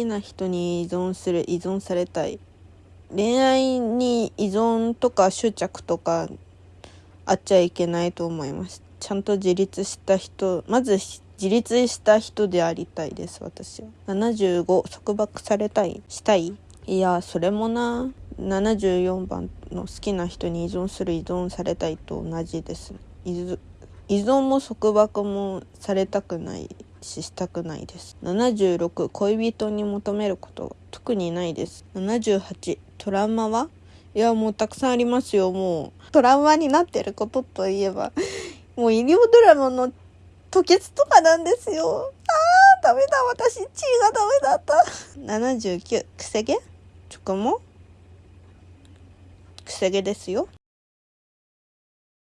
きな人に依存する依存されたい。恋愛に依存とか執着とかあっちゃいけないと思います。ちゃんと自立した人まず自立した人でありたいです私は。75束縛されたいしたい？いやそれもな。74番の好きな人に依存する依存されたいと同じです。依存も束縛もされたくない。ししたくないです。76恋人に求めること。特にないです。78トラウマは？いやもうたくさんありますよ。もうトラウマになってることといえば。もう医療ドラマの吐血とかなんですよ。あーダメだ。私血がダメだった。79くせ毛？チョコもくせ毛ですよ。